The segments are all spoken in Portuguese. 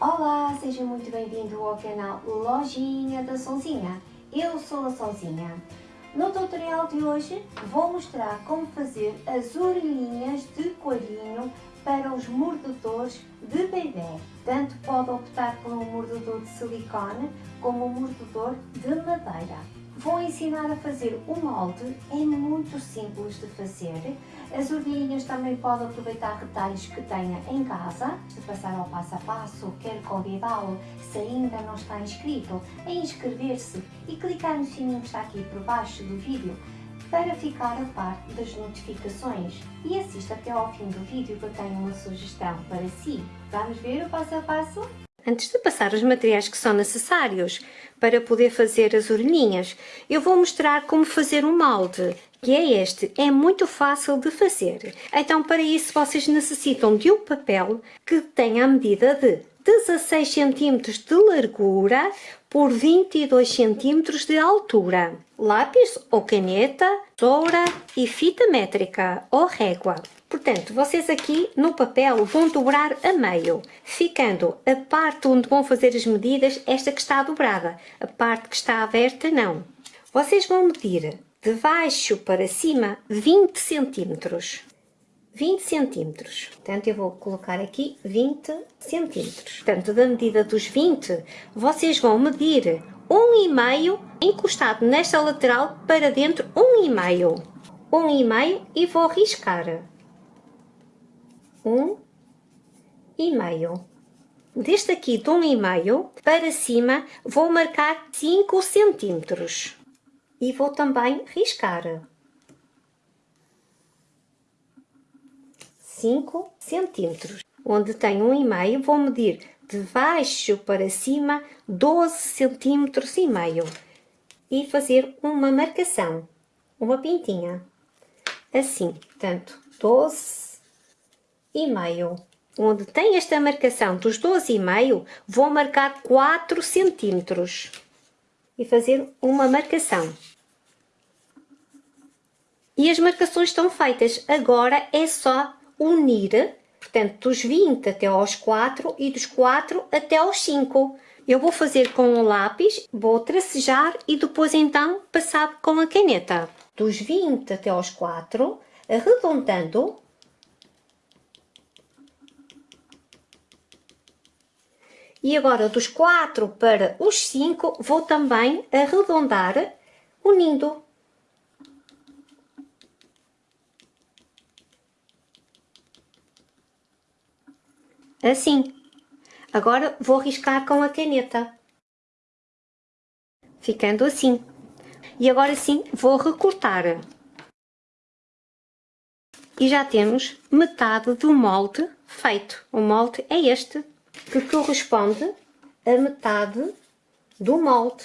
Olá, seja muito bem-vindo ao canal Lojinha da Sonzinha. Eu sou a Sonzinha. No tutorial de hoje vou mostrar como fazer as orelhinhas de coelhinho para os mordedores de bebê. Tanto pode optar por um mordedor de silicone como um mordedor de madeira. Vou ensinar a fazer o molde, é muito simples de fazer. As orelhinhas também pode aproveitar retalhos que tenha em casa. Se passar ao passo a passo, quero convidá-lo, se ainda não está inscrito, a inscrever-se e clicar no sininho que está aqui por baixo do vídeo para ficar a par das notificações e assista até ao fim do vídeo que eu tenho uma sugestão para si. Vamos ver o passo a passo? Antes de passar os materiais que são necessários para poder fazer as orelhinhas, eu vou mostrar como fazer um molde, que é este, é muito fácil de fazer. Então para isso vocês necessitam de um papel que tenha a medida de 16 cm de largura por 22 cm de altura, lápis ou caneta, tesoura e fita métrica ou régua. Portanto, vocês aqui no papel vão dobrar a meio, ficando a parte onde vão fazer as medidas, esta que está dobrada, a parte que está aberta não. Vocês vão medir de baixo para cima 20 centímetros. 20 centímetros. Portanto, eu vou colocar aqui 20 centímetros. Portanto, da medida dos 20, vocês vão medir um e meio encostado nesta lateral para dentro, um e meio. Um e meio vou riscar um e meio. Deste aqui de um e meio para cima vou marcar 5 centímetros e vou também riscar 5 centímetros. Onde tem um e meio vou medir de baixo para cima 12 centímetros e meio e fazer uma marcação, uma pintinha, assim, portanto, 12 e meio. Onde tem esta marcação dos 12 e meio, vou marcar 4 centímetros e fazer uma marcação. E as marcações estão feitas. Agora é só unir, portanto, dos 20 até aos 4 e dos 4 até aos 5. Eu vou fazer com o lápis, vou tracejar e depois então passar com a caneta. Dos 20 até aos 4, arredondando, E agora dos 4 para os 5 vou também arredondar unindo. Assim. Agora vou riscar com a caneta. Ficando assim. E agora sim vou recortar. E já temos metade do molde feito. O molde é este que corresponde a metade do molde.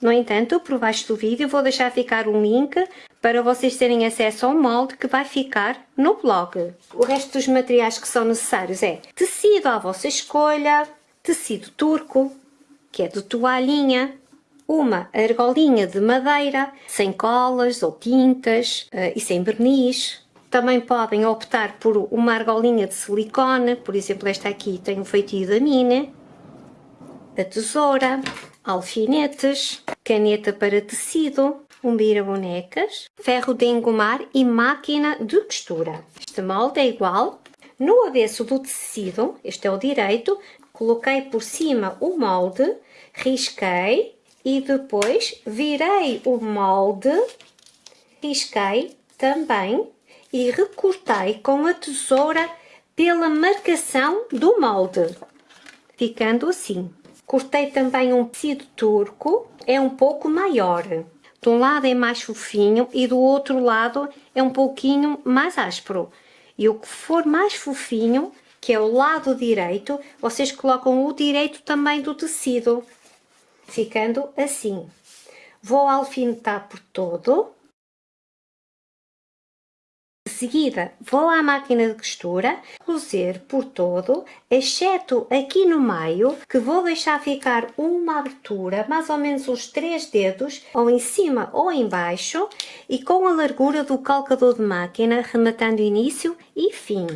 No entanto, por baixo do vídeo vou deixar ficar um link para vocês terem acesso ao molde que vai ficar no blog. O resto dos materiais que são necessários é tecido à vossa escolha, tecido turco, que é de toalhinha, uma argolinha de madeira, sem colas ou tintas uh, e sem verniz, também podem optar por uma argolinha de silicone, por exemplo esta aqui tem o feitio da mina, a tesoura, alfinetes, caneta para tecido, um bira-bonecas, ferro de engomar e máquina de costura. Este molde é igual. No avesso do tecido, este é o direito, coloquei por cima o molde, risquei e depois virei o molde, risquei também e recortei com a tesoura pela marcação do molde, ficando assim. Cortei também um tecido turco, é um pouco maior. De um lado é mais fofinho e do outro lado é um pouquinho mais áspero. E o que for mais fofinho, que é o lado direito, vocês colocam o direito também do tecido, ficando assim. Vou alfinetar por todo seguida vou à máquina de costura, cozer por todo, exceto aqui no meio, que vou deixar ficar uma abertura, mais ou menos uns 3 dedos, ou em cima ou em baixo, e com a largura do calcador de máquina, rematando início e fim.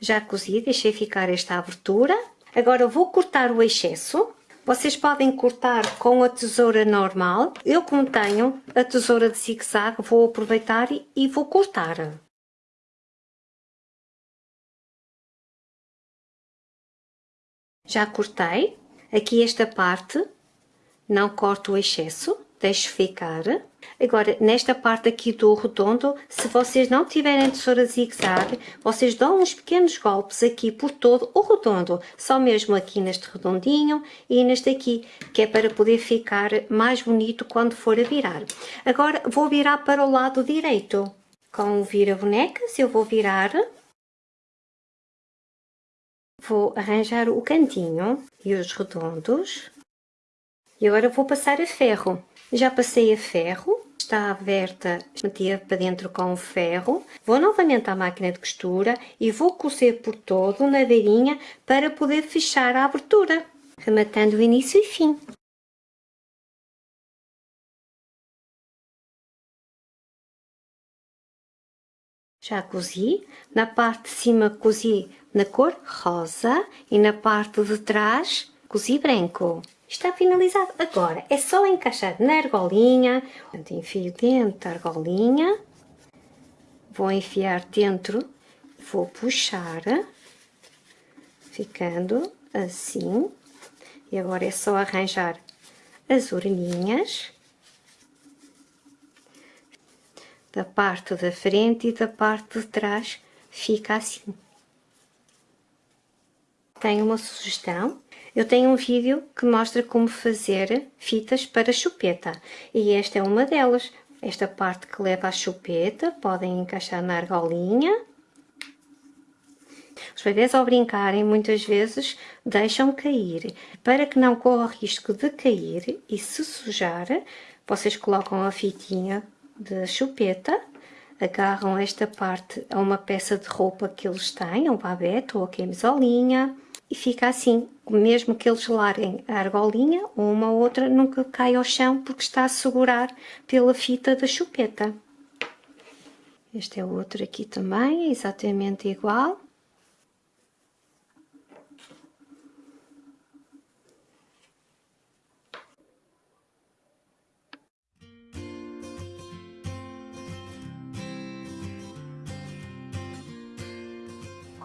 Já cozi, deixei ficar esta abertura. Agora vou cortar o excesso vocês podem cortar com a tesoura normal. Eu como tenho a tesoura de zigue-zague, vou aproveitar e vou cortar. Já cortei. Aqui esta parte, não corto o excesso, deixo ficar. Agora, nesta parte aqui do redondo, se vocês não tiverem tesoura zigue-zague, vocês dão uns pequenos golpes aqui por todo o redondo, só mesmo aqui neste redondinho e neste aqui, que é para poder ficar mais bonito quando for a virar. Agora, vou virar para o lado direito. Com o vira-bonecas, eu vou virar Vou arranjar o cantinho e os redondos. E agora vou passar a ferro. Já passei a ferro, está aberta, metia para dentro com o ferro. Vou novamente à máquina de costura e vou cozer por todo na beirinha para poder fechar a abertura, rematando o início e fim. Já cozi, na parte de cima cozi na cor rosa e na parte de trás cozi branco. Está finalizado. Agora é só encaixar na argolinha. Enfio dentro da argolinha. Vou enfiar dentro. Vou puxar. Ficando assim. E agora é só arranjar as orelhinhas. Da parte da frente e da parte de trás fica assim tenho uma sugestão. Eu tenho um vídeo que mostra como fazer fitas para chupeta e esta é uma delas. Esta parte que leva à chupeta podem encaixar na argolinha. Os bebês ao brincarem muitas vezes deixam cair. Para que não corra o risco de cair e se sujar, vocês colocam a fitinha de chupeta agarram esta parte a uma peça de roupa que eles têm, um babete ou a camisolinha, e fica assim, mesmo que eles larguem a argolinha, uma ou outra nunca cai ao chão porque está a segurar pela fita da chupeta. Este é o outro aqui também, é exatamente igual.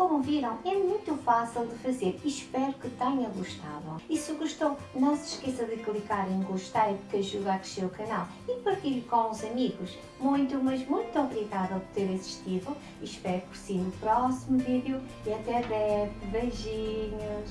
Como viram, é muito fácil de fazer espero que tenha gostado. E se gostou, não se esqueça de clicar em gostei porque ajuda a crescer o canal e partilhe com os amigos. Muito, mas muito obrigada por ter assistido. Espero por si no próximo vídeo e até breve. Beijinhos!